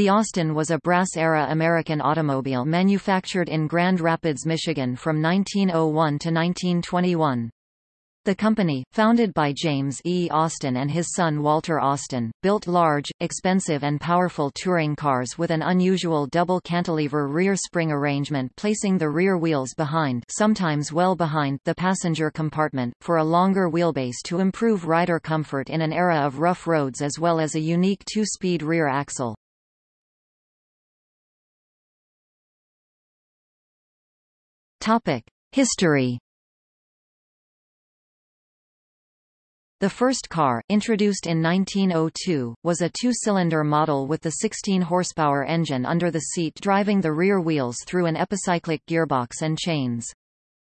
The Austin was a brass-era American automobile manufactured in Grand Rapids, Michigan from 1901 to 1921. The company, founded by James E. Austin and his son Walter Austin, built large, expensive and powerful touring cars with an unusual double cantilever rear spring arrangement placing the rear wheels behind sometimes well behind the passenger compartment, for a longer wheelbase to improve rider comfort in an era of rough roads as well as a unique two-speed rear axle. History The first car, introduced in 1902, was a two-cylinder model with the 16-horsepower engine under the seat driving the rear wheels through an epicyclic gearbox and chains.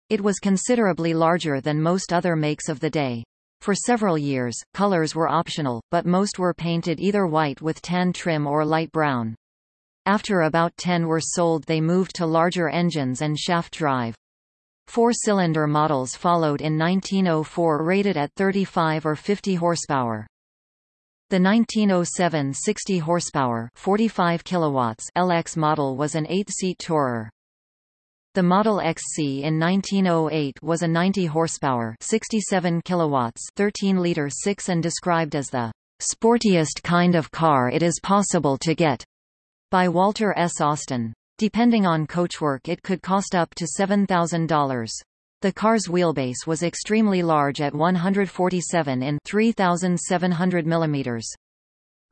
It was considerably larger than most other makes of the day. For several years, colors were optional, but most were painted either white with tan trim or light brown. After about 10 were sold they moved to larger engines and shaft drive. Four-cylinder models followed in 1904 rated at 35 or 50 horsepower. The 1907 60 horsepower 45 kilowatts LX model was an 8-seat tourer. The Model XC in 1908 was a 90 horsepower 67 kilowatts 13 liter 6 and described as the sportiest kind of car it is possible to get by Walter S. Austin. Depending on coachwork it could cost up to $7,000. The car's wheelbase was extremely large at 147 in 3,700 mm.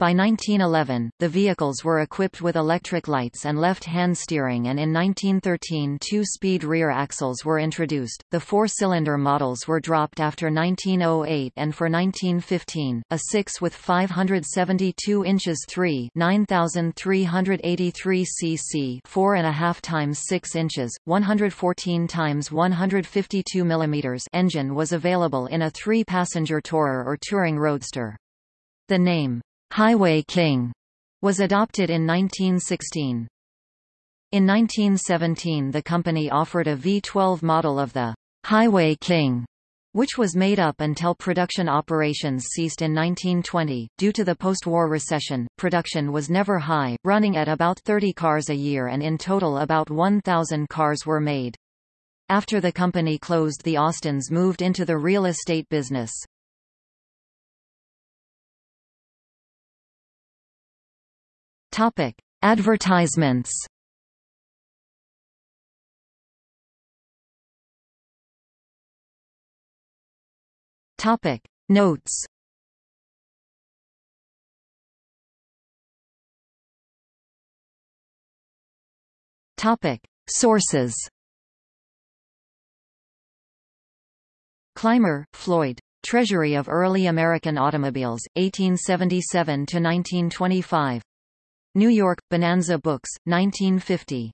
By 1911, the vehicles were equipped with electric lights and left-hand steering and in 1913 two-speed rear axles were introduced. The four-cylinder models were dropped after 1908 and for 1915, a 6 with 572 inches 3 9383 cc 4.5 times 6 inches, 114 times 152 mm engine was available in a three-passenger tourer or touring roadster. The name Highway King was adopted in 1916. In 1917 the company offered a V12 model of the Highway King, which was made up until production operations ceased in 1920. Due to the post-war recession, production was never high, running at about 30 cars a year and in total about 1,000 cars were made. After the company closed the Austins moved into the real estate business. Topic: Advertisements. Topic: Notes. Topic: Sources. Clymer, Floyd. Treasury of Early American Automobiles, 1877 to 1925. New York, Bonanza Books, 1950.